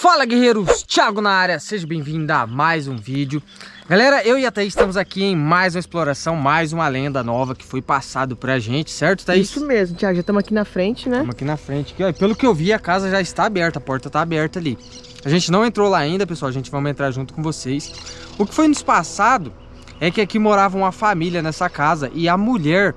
Fala guerreiros, Thiago na área, seja bem-vindo a mais um vídeo Galera, eu e a Thaís estamos aqui em mais uma exploração, mais uma lenda nova que foi passado pra gente, certo Thaís? Isso mesmo, Thiago, já estamos aqui na frente, né? Estamos aqui na frente, aqui, ó. pelo que eu vi a casa já está aberta, a porta está aberta ali A gente não entrou lá ainda, pessoal, a gente vai entrar junto com vocês O que foi nos passado é que aqui morava uma família nessa casa e a mulher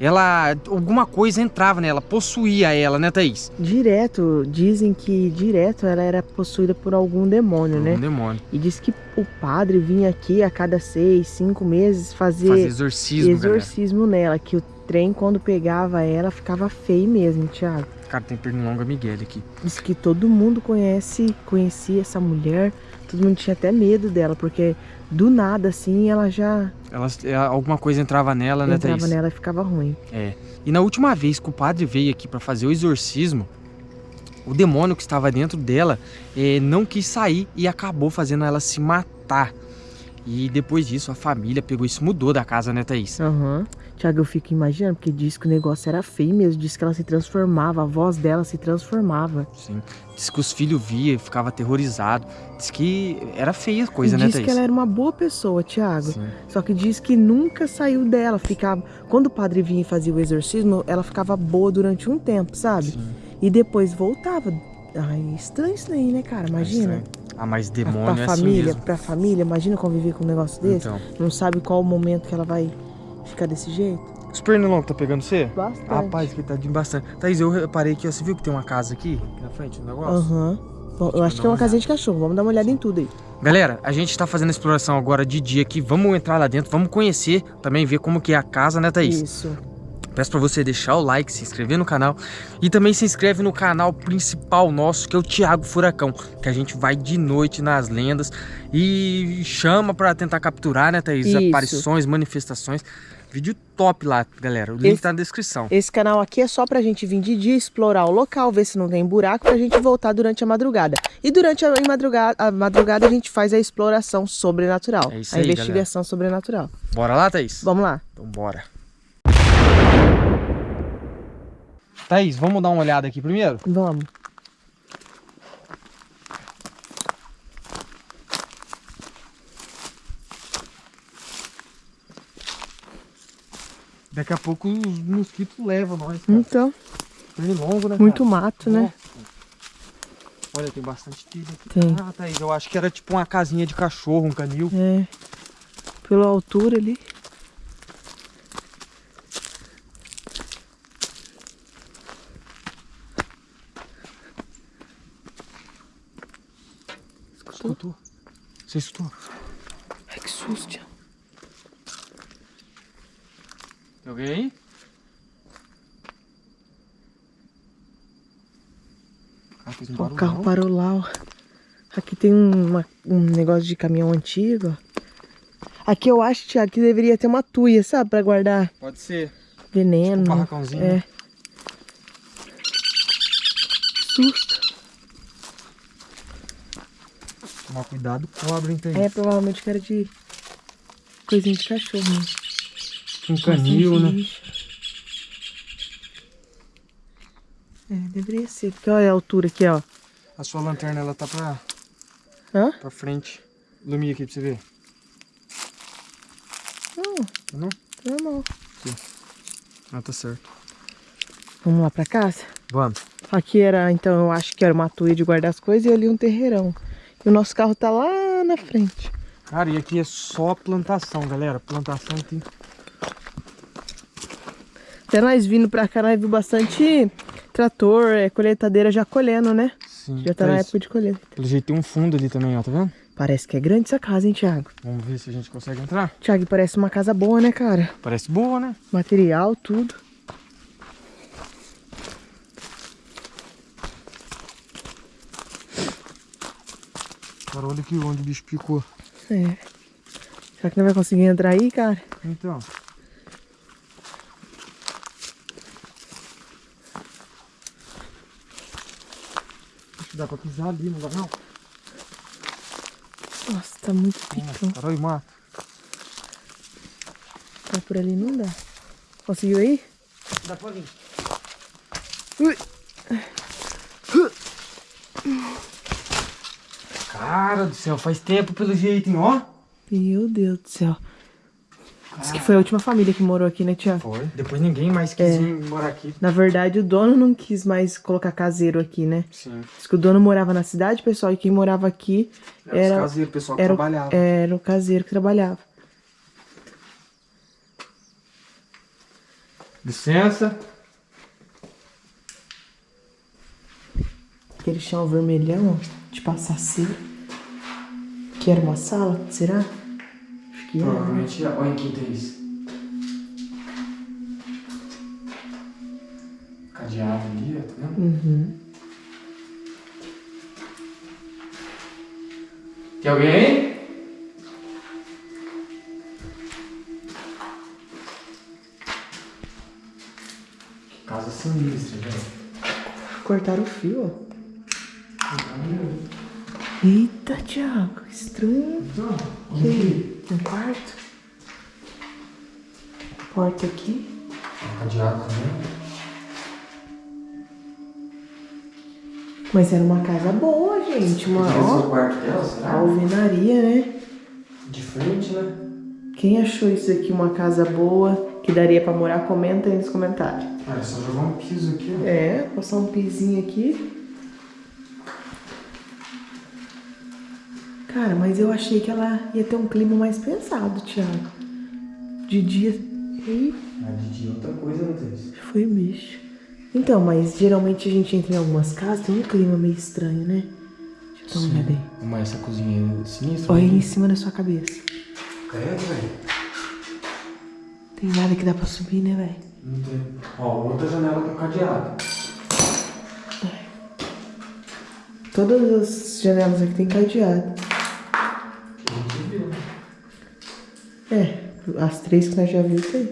ela alguma coisa entrava nela, possuía ela, né, Thaís? Direto, dizem que direto ela era possuída por algum demônio, por né? Um demônio. E diz que o padre vinha aqui a cada seis, cinco meses fazer, fazer exorcismo, exorcismo nela, que o trem quando pegava ela ficava feio mesmo, Thiago. Cara, tem pernilonga Miguel aqui. Diz que todo mundo conhece, conhecia essa mulher, todo mundo tinha até medo dela, porque do nada, assim, ela já... Ela, é, alguma coisa entrava nela, né, Entrava nela e ficava ruim. É. E na última vez que o padre veio aqui para fazer o exorcismo, o demônio que estava dentro dela é, não quis sair e acabou fazendo ela se matar. E depois disso, a família pegou isso, mudou da casa, né, Thaís? Aham. Uhum. Tiago, eu fico imaginando, porque diz que o negócio era feio mesmo, diz que ela se transformava, a voz dela se transformava. Sim, diz que os filhos via e ficava aterrorizado, diz que era feia a coisa, e né, Diz Thaís? que ela era uma boa pessoa, Tiago, só que diz que nunca saiu dela, ficava... Quando o padre vinha e fazia o exorcismo, ela ficava boa durante um tempo, sabe? Sim. E depois voltava. Ai, estranho isso aí, né, cara? Imagina. É ah, mas demônio pra é família, assim Pra família, imagina conviver com um negócio desse. Então. Não sabe qual o momento que ela vai ficar desse jeito. Os pernilongos tá pegando você? Bastante. Rapaz, que tá de bastante. Thaís, eu reparei aqui, ó, você viu que tem uma casa aqui na frente do negócio? Aham. Uhum. Eu acho que é uma casinha de cachorro, vamos dar uma olhada em tudo aí. Galera, a gente tá fazendo a exploração agora de dia aqui, vamos entrar lá dentro, vamos conhecer, também ver como que é a casa, né Thaís? Isso. Peço para você deixar o like, se inscrever no canal e também se inscreve no canal principal nosso, que é o Thiago Furacão, que a gente vai de noite nas lendas e chama para tentar capturar, né, Thaís? Isso. Aparições, manifestações. Vídeo top lá, galera. O link esse, tá na descrição. Esse canal aqui é só pra gente vir de dia, explorar o local, ver se não tem buraco, pra gente voltar durante a madrugada. E durante a madrugada, a, madrugada a gente faz a exploração sobrenatural. É isso a aí, investigação galera. sobrenatural. Bora lá, Thaís? Vamos lá. Então bora. Thaís, vamos dar uma olhada aqui primeiro? Vamos. Daqui a pouco os mosquitos levam nós. Cara. Então. Pernilongo, né? Muito cara? mato, né? Olha, tem bastante telha aqui. Tem. Ah, Thaís, eu acho que era tipo uma casinha de cachorro, um canil. É. Pela altura ali. Escutou? Você escutou? Ai, que susto. Tem alguém aí? Ah, um o carro parou lá, ó. Aqui tem uma, um negócio de caminhão antigo, Aqui eu acho, Thiago, que deveria ter uma tuia, sabe? Pra guardar... Pode ser. Veneno. Tipo um barracãozinho. É. susto. Tomar cuidado, cobra, entende? É, provavelmente que era de coisinha de cachorro. Né? Um canil, né? É, deveria ser. Porque olha a altura aqui, ó. A sua lanterna, ela tá pra... Hã? Pra frente. Ilumina aqui pra você ver. Não. Não? Normal. Aqui. Ah, tá certo. Vamos lá pra casa? Vamos. Aqui era, então, eu acho que era uma tuia de guardar as coisas e ali um terreirão. E o nosso carro tá lá na frente. Cara, e aqui é só plantação, galera. Plantação tem... Até nós vindo pra cá, nós vimos bastante trator, é, colheitadeira já colhendo, né? Sim. Já tá na época de colheita. Pelo jeito tem um fundo ali também, ó, tá vendo? Parece que é grande essa casa, hein, Thiago? Vamos ver se a gente consegue entrar. Thiago, parece uma casa boa, né, cara? Parece boa, né? Material, tudo. Cara, olha aqui onde o bicho picou. É. Será que não vai conseguir entrar aí, cara? Então. Dá pra pisar ali, não dá não? Nossa, tá muito picão. Caralho, mato. Tá por ali não dá. Conseguiu aí? Dá pra vir. Ui. Cara do céu, faz tempo pelo jeito, hein? Ó. Meu Deus do céu. Diz que foi a última família que morou aqui, né, Tiago? Foi. Depois ninguém mais quis É. morar aqui. Na verdade, o dono não quis mais colocar caseiro aqui, né? Sim. Diz que o dono morava na cidade, pessoal, e quem morava aqui Era, era, o pessoal que era, trabalhava. era o caseiro que trabalhava. Licença. Aquele chão vermelhão, ó, de passar cera. Que era uma sala, será? Acho que era. né? Provavelmente, olha quem tem isso. Cadeado ali, ó, tá vendo? Uhum. Tem alguém aí? Que casa sinistra, velho. Cortaram o fio, ó. Eita, Thiago, estranho. Então, Que Um quarto? Porta aqui. Cadeado também. Mas era uma casa boa, gente. Uma, é ó, quarto dela, será? alvenaria, né? De frente, né? Quem achou isso aqui uma casa boa, que daria pra morar, comenta aí nos comentários. Olha, só jogar um piso aqui, ó. É, passar um pizinho aqui. Cara, mas eu achei que ela ia ter um clima mais pensado, Thiago. De dia. Ih, Mas de dia é outra coisa, tem isso. foi bicho. Então, mas geralmente a gente entra em algumas casas, tem um clima meio estranho, né? Deixa eu dar uma olhada aí. Mas essa cozinha é sinistra. Olha aí né? em cima da sua cabeça. É, velho. Tem nada que dá pra subir, né, velho? Não tem. Ó, outra janela com cadeado. Todas as janelas aqui tem cadeado. Que a gente viu. É, as três que nós já vimos tem.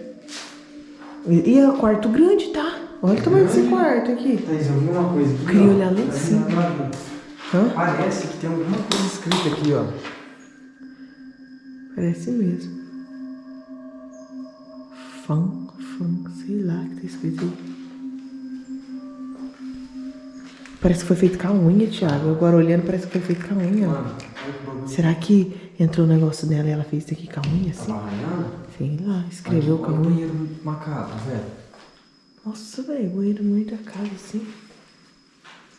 E, e é um quarto grande, tá? Olha o tamanho desse quarto aqui. Thaís, eu vi uma coisa aqui. Queria olhar lá em cima. Parece que tem alguma coisa escrita aqui, ó. Parece mesmo. Fã, fã, sei lá o que tá escrito aí. Parece que foi feito com a unha, Thiago. Agora olhando, parece que foi feito com a unha. ó. Mano. Será que entrou o negócio dela e ela fez isso aqui com a unha, assim? Tava arranhando? Sei lá, escreveu com a o unha. banheiro macabro, velho. Nossa, velho, banheiro no meio da casa, assim.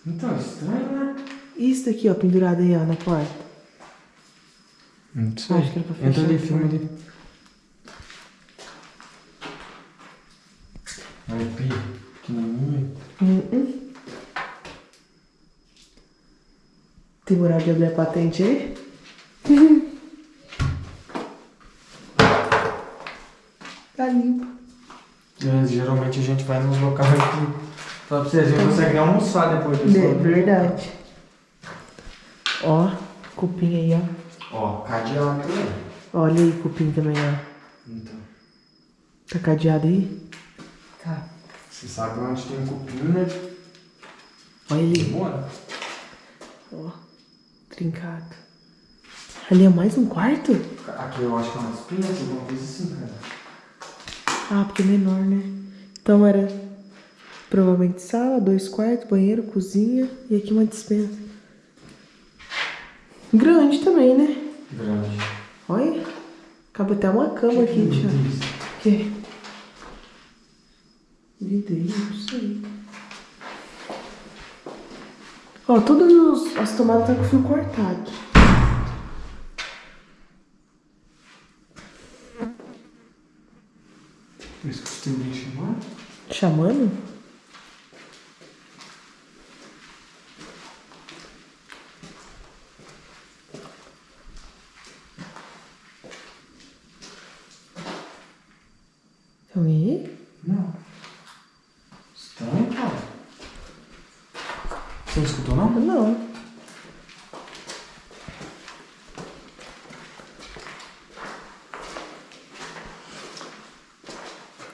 Então, estranho, né? Isso daqui, ó, pendurado aí, ó, na porta. Não sei. Acho que era pra fechar Entra ali, filma ali. Olha o pia, pequenininho. Uh Tem moral de abrir a patente aí? tá limpo. É, geralmente a gente vai nos locais que... Fala pra você, a gente consegue nem almoçar depois disso. É verdade. Ó, cupim aí, ó. Ó, cadeado também. Olha aí, cupim também, ó. Então. Tá cadeado aí? Tá. Você sabe onde tem um cupim, né? Olha ali. Bora. Ó, trincado. Ali é mais um quarto? Aqui eu acho que é umas pinhas, alguma coisa assim, cara. Ah, porque é menor, né? Então era provavelmente sala, dois quartos, banheiro, cozinha e aqui uma dispensa. Grande também, né? Grande. Olha, cabe até uma cama aqui, Tiago. Que? Vidrinho, não sei. Ó, todas as tomadas tá com fio cortado. Por isso que você tem me chamar? Chamando? Alguém aí? Não. Estranho, cara. Você não escutou, não? Não.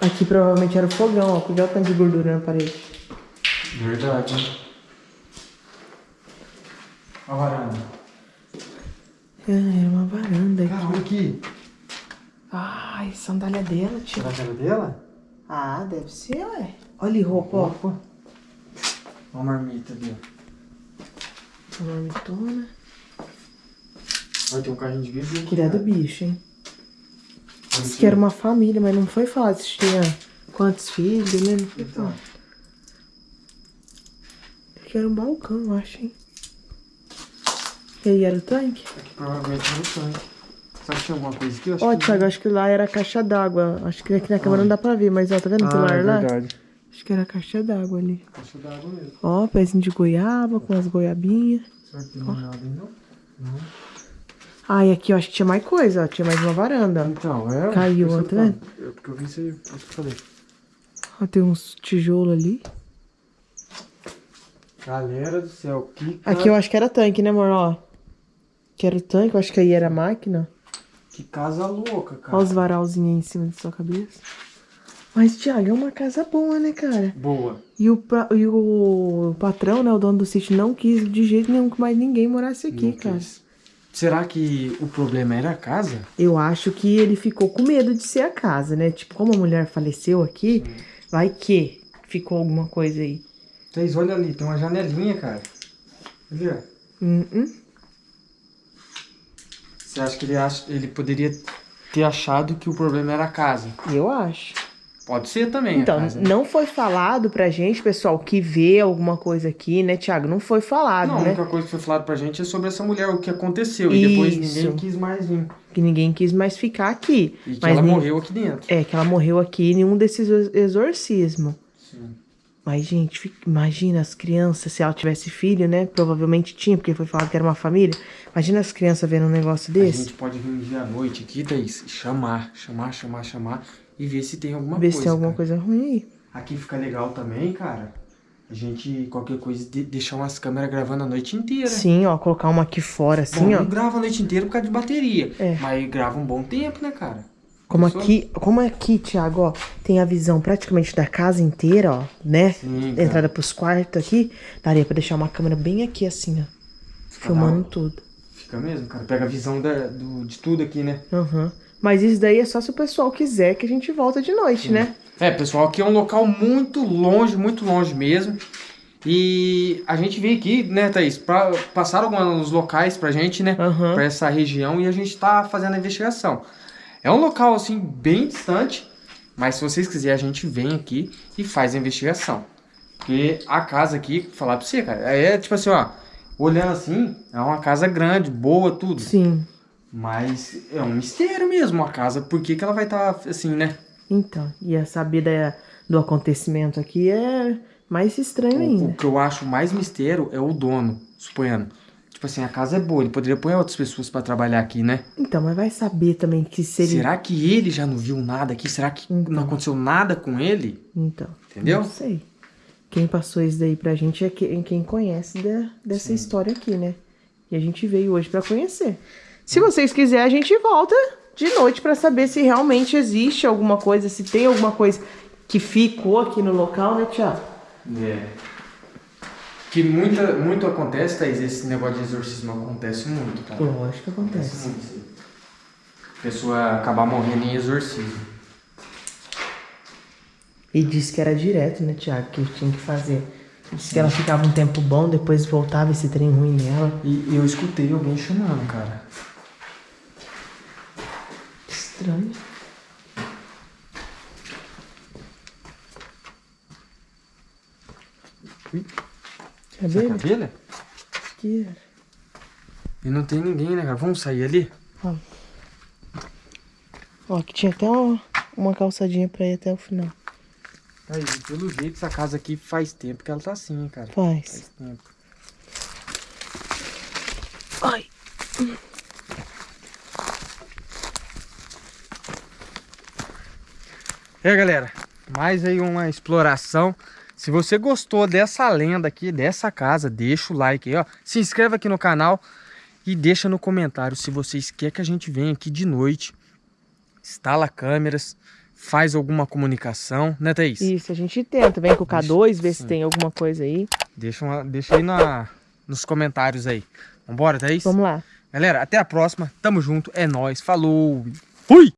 Aqui provavelmente era o fogão, ó. Cuidado com o tanto de gordura na parede. Verdade. A varanda. Ah, era uma varanda Cara, aqui. olha aqui. Ai, sandália dela, tio. Era dela? Ah, deve ser, ué. Olha ali, roupa, ó. Opa. Olha uma marmita ali, ó. Uma marmitona. Vai ter um carrinho de bebê. É do bicho, hein? Disse que era uma família, mas não foi falado se tinha quantos filhos, né? Não foi Então. Que era um balcão, eu acho, hein? E aí era o tanque? Aqui provavelmente no tanque. Será que tinha alguma coisa aqui? Ó, Thiago, acho que lá era a caixa d'água. Acho que aqui na câmera não dá pra ver, mas ó, tá vendo o Ah, pilar é lá? verdade. Acho que era a caixa d'água ali. Caixa d'água mesmo. Ó, pezinho de goiaba com as goiabinhas. Será que tem mais nada? Não. Ah, e aqui eu acho que tinha mais coisa, ó. Tinha mais uma varanda. ó. Então, é... Caiu, ó, tá vendo? falo. Eu- Porque eu vi isso aí, isso que eu falei. Ó, tem uns tijolos ali. Galera do céu, que, ca- Aqui eu acho que era tanque, né, amor? Ó. Que era o tanque, eu acho que aí era a máquina. que casa louca, cara. Olha os varalzinhos aí em cima da sua cabeça. Mas, Thiago, é uma casa boa, né, cara? Boa. E o, pra- e o patrão, né, o dono do sítio, não quis de jeito nenhum que mais ninguém morasse aqui, Não cara. quis. Será que o problema era a casa? Eu acho que ele ficou com medo de ser a casa, né? Tipo, como a mulher faleceu aqui, vai que ficou alguma coisa aí. Vocês olha ali, tem uma janelinha, cara. Ó. Hum, hum. Você acha que ele, acha, ele poderia ter achado que o problema era a casa? Eu acho. Pode ser também Então, a casa. né? não foi falado pra gente, pessoal, que vê alguma coisa aqui, né, Thiago? Não foi falado, Não, a né? única coisa que foi falado pra gente é sobre essa mulher, o que aconteceu. E depois Isso. ninguém quis mais vir. Que ninguém quis mais ficar aqui. E que Mas ela nem- morreu aqui dentro. É, que ela morreu aqui em um desses ex- exorcismos. Mas, gente, imagina as crianças, se ela tivesse filho, né? Provavelmente tinha, porque foi falado que era uma família. Imagina as crianças vendo um negócio A desse. gente pode vir um dia à noite aqui, Thaís, e chamar, chamar, chamar, chamar e ver se tem alguma ver coisa. se tem alguma cara. coisa ruim aí. Aqui fica legal também, cara. A gente, qualquer coisa, de- deixar umas câmeras gravando a noite inteira. Sim, ó, colocar uma aqui fora, Bom, assim, ó. não grava a noite inteira por causa de bateria. É. Mas grava um bom tempo, né, cara? Como aqui, como aqui, Thiago, ó, tem a visão praticamente da casa inteira, ó, né? Sim. Entrada pros quartos aqui, daria pra deixar uma câmera bem aqui, assim, ó. Fica Filmando da- tudo. Fica mesmo, cara. Pega a visão da- do- de tudo aqui, né? Aham. Mas isso daí é só se o pessoal quiser que a gente volta de noite, né? É, pessoal, aqui é um local muito longe, muito longe mesmo. E a gente veio aqui, né, Thaís, pra passar alguns locais pra gente, né? Aham. Pra essa região e a gente tá fazendo a investigação. É um local, assim, bem distante, mas se vocês quiserem, a gente vem aqui e faz a investigação. Porque a casa aqui, falar pra você, cara, é tipo assim, ó, olhando assim, é uma casa grande, boa, tudo. Sim. Mas é um mistério mesmo a casa, por que, que ela vai estar assim, né? Então, e a saber da- do acontecimento aqui é mais estranho O, o ainda. que eu acho mais mistério é o dono, suponhando. Tipo assim, a casa é boa, ele poderia pôr outras pessoas pra trabalhar aqui, né? Então, mas vai saber também que se ele. Será que ele já não viu nada aqui? Será que Então. não aconteceu nada com ele? Então. Entendeu? Não sei. Quem passou isso daí pra gente é quem, quem conhece da- dessa história aqui, né? E a gente veio hoje pra conhecer. Se vocês quiserem, a gente volta de noite pra saber se realmente existe alguma coisa, se tem alguma coisa que ficou aqui no local, né, Tiago? É. Que muita, muito acontece, Thaís, esse negócio de exorcismo acontece muito, cara. Lógico que acontece. Acontece muito. pessoa acabar morrendo em exorcismo. E disse que era direto, né, Tiago, que tinha que fazer. Disse que ela ficava um tempo bom, depois voltava esse trem ruim nela. E eu escutei alguém chamando, cara. Estranho. Quer Será ver? que é abelha? Que era. E não tem ninguém, né, cara? Vamos sair ali? Ó, aqui tinha até uma, uma calçadinha pra ir até o final. Aí, pelo jeito, essa casa aqui faz tempo que ela tá assim, hein, cara. Faz. Faz tempo. Ai. É, galera, mais aí uma exploração. Se você gostou dessa lenda aqui, dessa casa, deixa o like aí, ó. Se inscreve aqui no canal e deixa no comentário se vocês querem que a gente venha aqui de noite, instala câmeras, faz alguma comunicação, né, Thaís? Isso, a gente tenta. Vem com o K2, vê se Sim. tem alguma coisa aí. Deixa, uma- deixa aí na, nos comentários aí. Vambora, Thaís? Vamos lá. Galera, até a próxima. Tamo junto. É nóis. Falou. Fui!